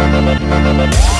We'll be right back.